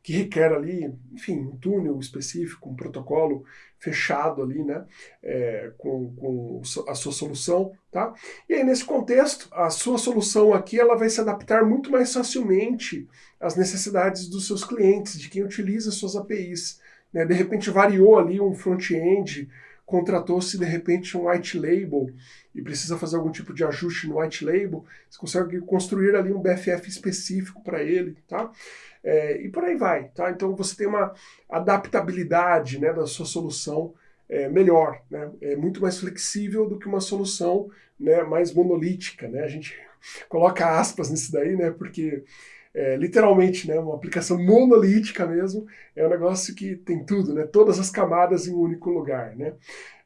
que requer ali, enfim, um túnel específico, um protocolo fechado ali, né, é, com, com a sua solução, tá? E aí, nesse contexto, a sua solução aqui, ela vai se adaptar muito mais facilmente às necessidades dos seus clientes, de quem utiliza suas APIs. Né? De repente variou ali um front-end, contratou-se de repente um white label e precisa fazer algum tipo de ajuste no white label, você consegue construir ali um BFF específico para ele, tá? É, e por aí vai, tá? Então você tem uma adaptabilidade né, da sua solução é, melhor, né? É muito mais flexível do que uma solução né, mais monolítica, né? A gente coloca aspas nisso daí, né? Porque é, literalmente, né, uma aplicação monolítica mesmo, é um negócio que tem tudo, né, todas as camadas em um único lugar. Né?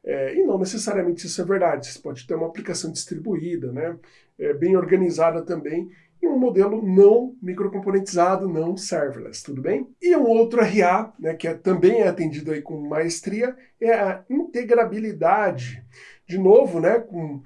É, e não necessariamente isso é verdade, você pode ter uma aplicação distribuída, né, é, bem organizada também, e um modelo não microcomponentizado, não serverless, tudo bem? E um outro RA, né, que é, também é atendido aí com maestria, é a integrabilidade. De novo, né, com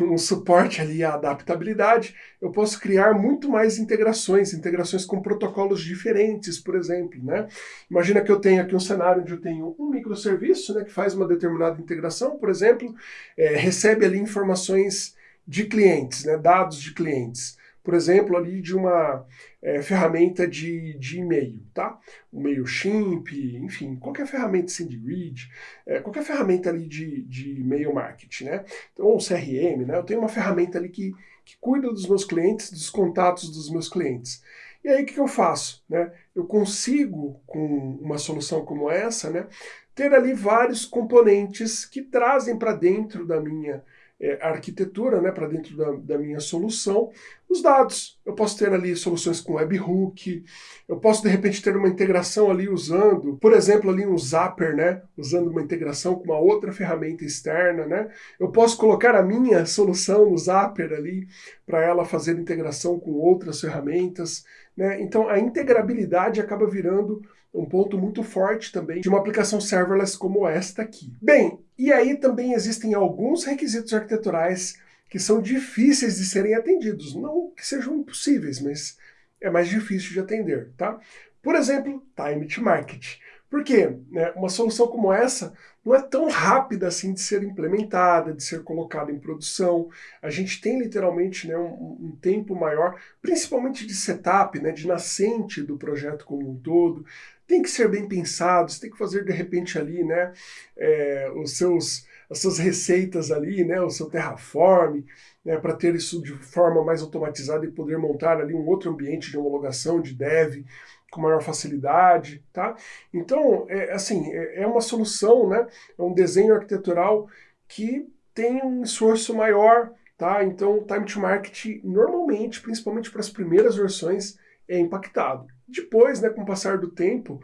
um suporte ali à adaptabilidade, eu posso criar muito mais integrações, integrações com protocolos diferentes, por exemplo. Né? Imagina que eu tenho aqui um cenário onde eu tenho um microserviço né, que faz uma determinada integração, por exemplo, é, recebe ali informações de clientes, né, dados de clientes por exemplo, ali de uma é, ferramenta de, de e-mail, tá? O MailChimp, enfim, qualquer ferramenta read, é, qualquer ferramenta ali de, de e-mail marketing, né? Então, um CRM, né? Eu tenho uma ferramenta ali que, que cuida dos meus clientes, dos contatos dos meus clientes. E aí, o que, que eu faço? Né? Eu consigo, com uma solução como essa, né, ter ali vários componentes que trazem para dentro da minha é, arquitetura né, para dentro da, da, minha solução, os dados. Eu posso ter ali soluções com webhook, eu posso de repente ter uma integração ali usando, por exemplo, ali um Zapper, né, usando uma integração com uma outra ferramenta externa, né. Eu posso colocar a minha solução no Zapper ali para ela fazer integração com outras ferramentas, né. Então a integrabilidade acaba virando um ponto muito forte também de uma aplicação serverless como esta aqui. Bem, e aí também existem alguns requisitos arquiteturais que são difíceis de serem atendidos. Não que sejam impossíveis, mas é mais difícil de atender, tá? Por exemplo, time to market. Por quê? Né, uma solução como essa não é tão rápida assim de ser implementada, de ser colocada em produção. A gente tem literalmente né, um, um, tempo maior, principalmente de setup, né, de nascente do projeto como um todo. Tem que ser bem pensado, você tem que fazer de repente ali né, é, os seus, as suas receitas ali, né, o seu Terraform, né, para ter isso de forma mais automatizada e poder montar ali um outro ambiente de homologação, de dev, com maior facilidade, tá? Então, é, assim, é, é uma solução, né? É um desenho arquitetural que tem um esforço maior, tá? Então, o time to market, normalmente, principalmente para as primeiras versões, é impactado. Depois, né, com o passar do tempo,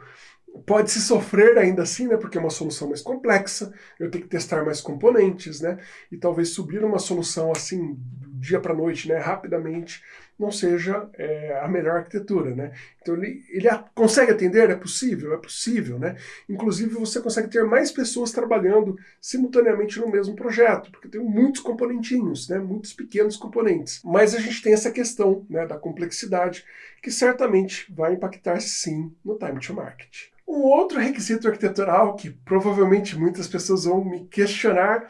pode se sofrer ainda assim, né, porque é uma solução mais complexa, eu tenho que testar mais componentes, né, e talvez subir uma solução assim dia para noite, né, rapidamente, não seja é, a melhor arquitetura, né? Então ele, ele consegue atender? É possível? É possível, né? Inclusive você consegue ter mais pessoas trabalhando simultaneamente no mesmo projeto, porque tem muitos componentinhos, né? Muitos pequenos componentes. Mas a gente tem essa questão né, da complexidade que certamente vai impactar sim no time to market. Um outro requisito arquitetural que provavelmente muitas pessoas vão me questionar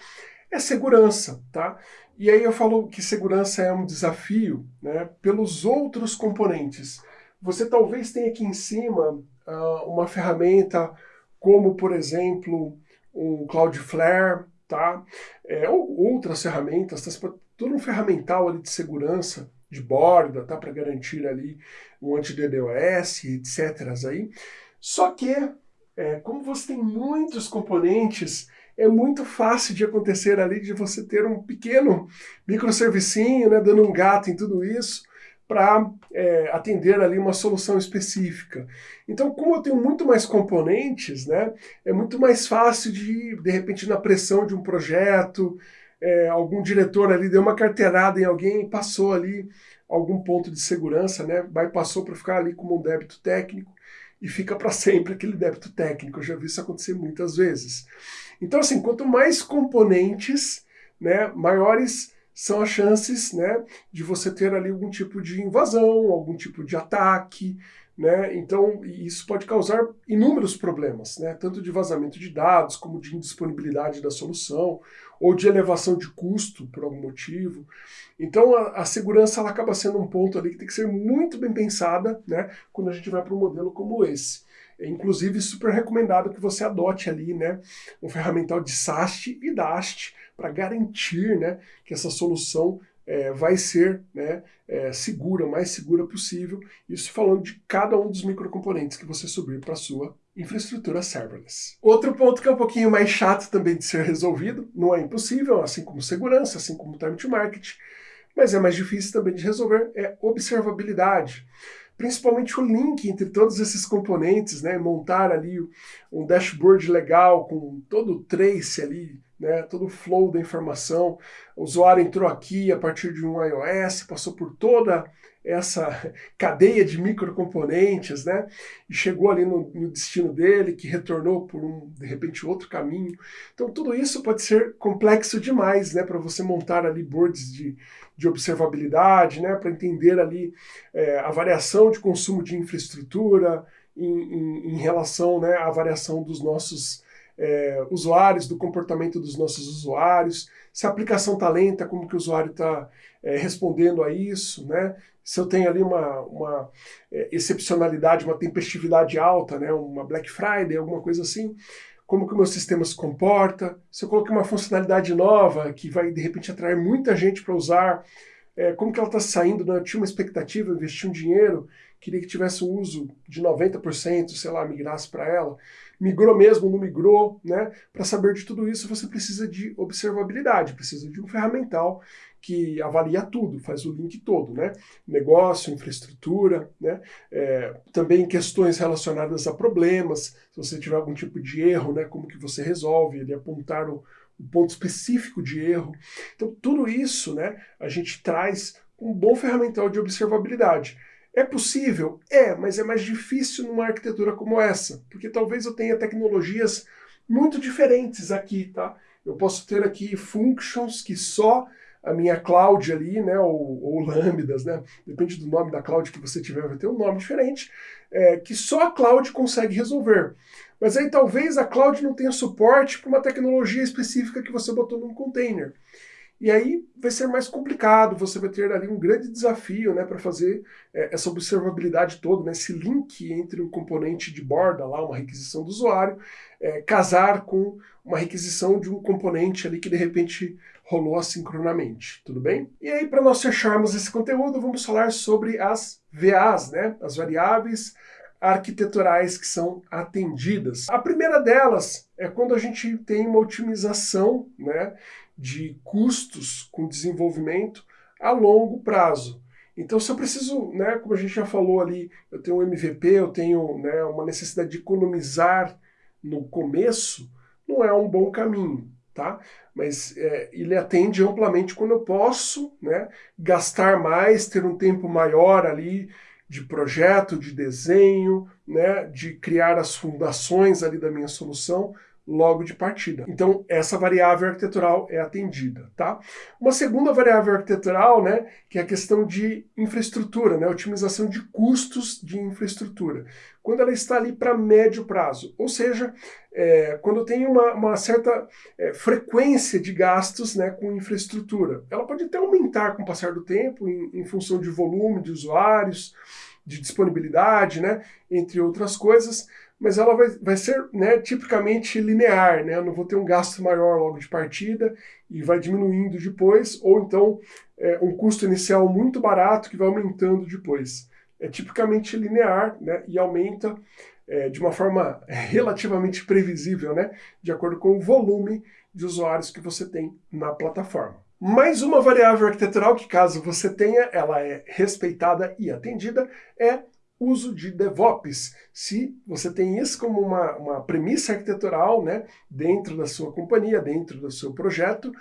é segurança, tá? E aí eu falo que segurança é um desafio né, pelos outros componentes. Você talvez tenha aqui em cima uh, uma ferramenta como, por exemplo, um Cloudflare, tá? É, ou outras ferramentas, tá? todo um ferramental ali de segurança de borda, tá? Para garantir ali um anti-DDoS, etc. Aí. Só que, é, como você tem muitos componentes, é muito fácil de acontecer ali de você ter um pequeno microservicinho, né, dando um gato em tudo isso, para é, atender ali uma solução específica. Então, como eu tenho muito mais componentes, né, é muito mais fácil de, de repente, na pressão de um projeto, é, algum diretor ali deu uma carteirada em alguém e passou ali algum ponto de segurança, né, passou para ficar ali como um débito técnico e fica para (laughs) sempre aquele débito técnico. Eu já vi isso acontecer muitas vezes. Então, assim, quanto mais componentes, né, maiores são as chances né, de você ter ali algum tipo de invasão, algum tipo de ataque, né? Então, isso pode causar inúmeros problemas, né? tanto de vazamento de dados, como de indisponibilidade da solução, ou de elevação de custo por algum motivo. Então, a, a segurança ela acaba sendo um ponto ali que tem que ser muito bem pensada né? quando a gente vai para um modelo como esse. É, inclusive, super recomendado que você adote ali né, um ferramental de SAST e DAST para garantir né, que essa solução é, vai ser né, é, segura, mais segura possível, isso falando de cada um dos microcomponentes que você subir para a sua infraestrutura serverless. Outro ponto que é um pouquinho mais chato também de ser resolvido, não é impossível, assim como segurança, assim como time to market, mas é mais difícil também de resolver, é observabilidade. Principalmente o link entre todos esses componentes, né, montar ali um dashboard legal com todo o trace ali né, todo o flow da informação. O usuário entrou aqui a partir de um iOS, passou por toda essa (laughs) cadeia de microcomponentes, né, e chegou ali no, no, destino dele, que retornou por um, de repente, outro caminho. Então, tudo isso pode ser complexo demais, né, para você montar ali boards de, de observabilidade, né, para entender ali é, a variação de consumo de infraestrutura em, em, em relação né, à variação dos nossos é, usuários, do comportamento dos nossos usuários, se a aplicação está lenta, como que o usuário está é, respondendo a isso, né? se eu tenho ali uma, uma é, excepcionalidade, uma tempestividade alta, né? uma Black Friday, alguma coisa assim, como que o meu sistema se comporta, se eu coloquei uma funcionalidade nova que vai de repente atrair muita gente para usar, é, como que ela está saindo, né? eu tinha uma expectativa, investi um dinheiro, queria que tivesse um uso de 90%, sei lá, migrasse para ela migrou mesmo, não migrou, né? Para saber de tudo isso, você precisa de observabilidade, precisa de um ferramental que avalia tudo, faz o link todo, né? Negócio, infraestrutura, né? É, também questões relacionadas a problemas, se você tiver algum tipo de erro, né? Como que você resolve, ele apontar o, o ponto específico de erro. Então, tudo isso, né? A gente traz um bom ferramental de observabilidade. É possível? É, mas é mais difícil numa arquitetura como essa, porque talvez eu tenha tecnologias muito diferentes aqui, tá? Eu posso ter aqui functions que só a minha cloud ali, né, ou, ou lambdas, né, depende do nome da cloud que você tiver, vai ter um nome diferente, é, que só a cloud consegue resolver. Mas aí talvez a cloud não tenha suporte para uma tecnologia específica que você botou num container. E aí vai ser mais complicado, você vai ter ali um grande desafio né, para fazer é, essa observabilidade toda, né, esse link entre um componente de borda, lá, uma requisição do usuário, é, casar com uma requisição de um componente ali que de repente rolou assincronamente, tudo bem? E aí, para nós fecharmos esse conteúdo, vamos falar sobre as VAs, né, as variáveis arquiteturais que são atendidas. A primeira delas é quando a gente tem uma otimização né, de custos com desenvolvimento a longo prazo. Então, se eu preciso, né, como a gente já falou ali, eu tenho um MVP, eu tenho né, uma necessidade de economizar no começo, não é um bom caminho, tá? Mas é, ele atende amplamente quando eu posso né, gastar mais, ter um tempo maior ali de projeto, de desenho, né, de criar as fundações ali da minha solução, logo de partida. Então, essa variável arquitetural é atendida, tá? Uma segunda variável arquitetural, né, que é a questão de infraestrutura, né, otimização de custos de infraestrutura. Quando ela está ali para médio prazo, ou seja, é, quando tenho uma, uma certa é, frequência de gastos né, com infraestrutura. Ela pode até aumentar com o passar do tempo, em, em função de volume de usuários, de disponibilidade, né, entre outras coisas, mas ela vai, vai ser né, tipicamente linear, né? Eu não vou ter um gasto maior logo de partida e vai diminuindo depois, ou então é, um custo inicial muito barato que vai aumentando depois. É tipicamente linear né, e aumenta é, de uma forma (laughs) relativamente previsível, né, de acordo com o volume de usuários que você tem na plataforma. Mais uma variável arquitetural que, caso você tenha, ela é respeitada e atendida, é uso de DevOps. Se você tem isso como uma, uma premissa arquitetural né, dentro da sua companhia, dentro do seu projeto,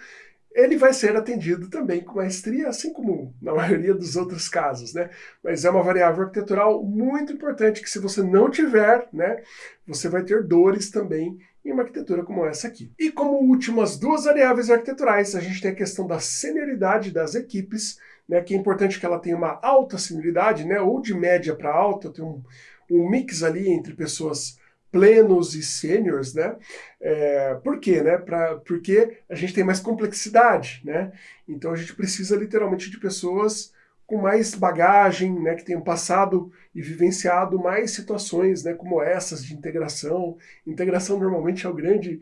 ele vai ser atendido também com maestria, assim como na (laughs) maioria dos outros casos, né? Mas é uma variável arquitetural muito importante que se você não tiver, né, você vai ter dores também em uma arquitetura como essa aqui. E como últimas duas variáveis arquiteturais, a gente tem a questão da senioridade das equipes né, que é importante que ela tenha uma alta senioridade, né, ou de média para alta, tem um, um mix ali entre pessoas plenos e sêniores, né? É, por quê? Né? Pra, porque a gente tem mais complexidade, né? Então a gente precisa literalmente de pessoas com mais bagagem, né, que tenham passado e vivenciado mais situações né, como essas de integração. Integração normalmente é o grande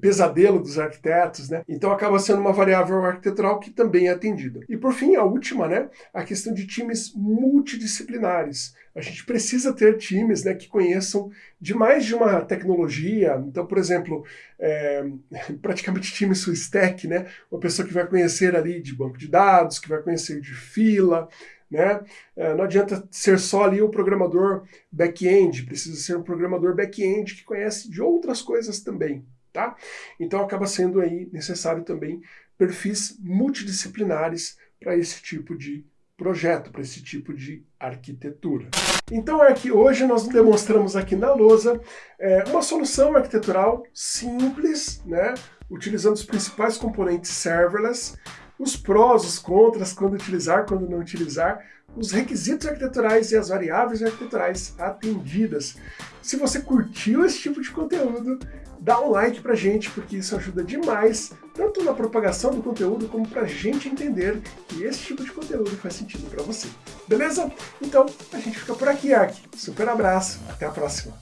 pesadelo dos arquitetos, né? então acaba sendo uma variável arquitetural que também é atendida. E por fim, a última, né, a questão de times multidisciplinares. A gente precisa ter times né, que conheçam de mais de uma tecnologia. Então, por exemplo, é, (laughs) praticamente time full stack, né? Uma pessoa que vai conhecer ali de banco de dados, que vai conhecer de fila, né? É, não adianta ser só ali o programador back-end, precisa ser um programador back-end que conhece de outras coisas também, tá? Então acaba sendo aí necessário também perfis multidisciplinares para esse tipo de projeto, para esse tipo de arquitetura. Então é que hoje nós demonstramos aqui na lousa é, uma solução arquitetural simples, né, utilizando os principais componentes serverless, os prós, os contras, quando utilizar, quando não utilizar, os requisitos arquiteturais e as variáveis arquiteturais atendidas. Se você curtiu esse tipo de conteúdo, dá um like pra gente, porque isso ajuda demais, tanto na propagação do conteúdo, como pra gente entender que esse tipo de conteúdo faz sentido para você. Beleza? Então, a gente fica por aqui, Ark. Super abraço, até a próxima.